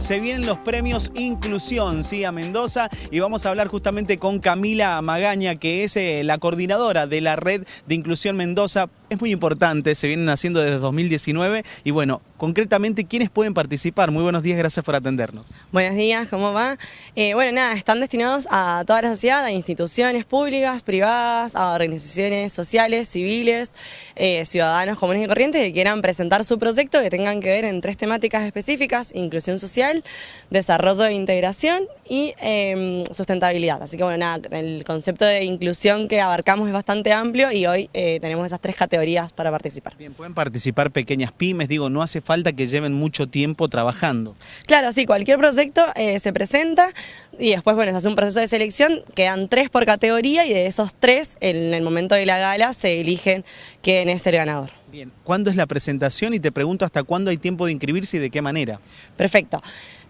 se vienen los premios Inclusión, sí, a Mendoza, y vamos a hablar justamente con Camila Magaña, que es eh, la coordinadora de la red de Inclusión Mendoza. Es muy importante, se vienen haciendo desde 2019, y bueno, concretamente, ¿quiénes pueden participar? Muy buenos días, gracias por atendernos. Buenos días, ¿cómo va? Eh, bueno, nada, están destinados a toda la sociedad, a instituciones públicas, privadas, a organizaciones sociales, civiles, eh, ciudadanos comunes y corrientes que quieran presentar su proyecto, que tengan que ver en tres temáticas específicas, inclusión social, desarrollo e integración y em, sustentabilidad. Así que bueno, nada, el concepto de inclusión que abarcamos es bastante amplio y hoy eh, tenemos esas tres categorías para participar. Bien, pueden participar pequeñas pymes, digo, no hace falta falta que lleven mucho tiempo trabajando. Claro, sí, cualquier proyecto eh, se presenta y después, bueno, se hace un proceso de selección, quedan tres por categoría y de esos tres, en el momento de la gala, se eligen quién es el ganador. Bien, ¿cuándo es la presentación? Y te pregunto hasta cuándo hay tiempo de inscribirse y de qué manera. Perfecto.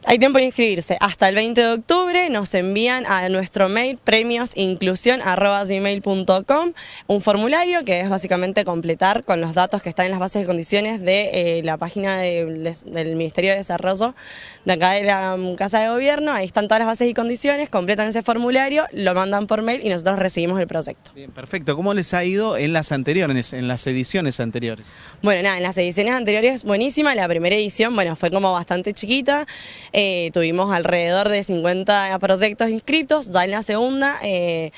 Hay tiempo de inscribirse. Hasta el 20 de octubre nos envían a nuestro mail premiosinclusión.com un formulario que es básicamente completar con los datos que están en las bases de condiciones de eh, la página del Ministerio de Desarrollo de acá de la mm, Casa de Gobierno. Ahí están todas las bases y condiciones, completan ese formulario, lo mandan por mail y nosotros recibimos el proyecto. Bien, perfecto. ¿Cómo les ha ido en las anteriores, en las ediciones anteriores? Bueno, nada, en las ediciones anteriores buenísima. La primera edición, bueno, fue como bastante chiquita. Eh, tuvimos alrededor de 50 proyectos inscritos, ya en la segunda... Eh,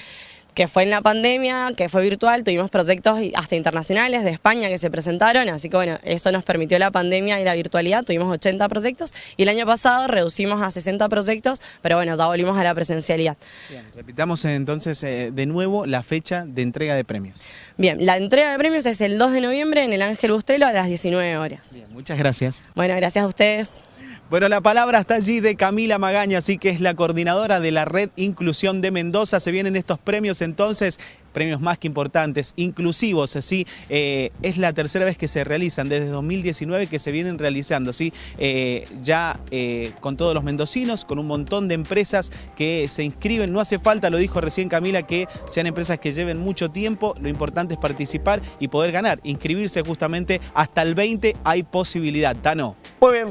que fue en la pandemia, que fue virtual, tuvimos proyectos hasta internacionales de España que se presentaron, así que bueno, eso nos permitió la pandemia y la virtualidad, tuvimos 80 proyectos y el año pasado reducimos a 60 proyectos, pero bueno, ya volvimos a la presencialidad. Bien, repitamos entonces eh, de nuevo la fecha de entrega de premios. Bien, la entrega de premios es el 2 de noviembre en el Ángel Bustelo a las 19 horas. Bien, muchas gracias. Bueno, gracias a ustedes. Bueno, la palabra está allí de Camila Magaña, así que es la coordinadora de la Red Inclusión de Mendoza. Se vienen estos premios entonces, premios más que importantes, inclusivos, así eh, es la tercera vez que se realizan, desde 2019 que se vienen realizando, ¿sí? Eh, ya eh, con todos los mendocinos, con un montón de empresas que se inscriben, no hace falta, lo dijo recién Camila, que sean empresas que lleven mucho tiempo, lo importante es participar y poder ganar, inscribirse justamente hasta el 20 hay posibilidad, Tano. Muy bien.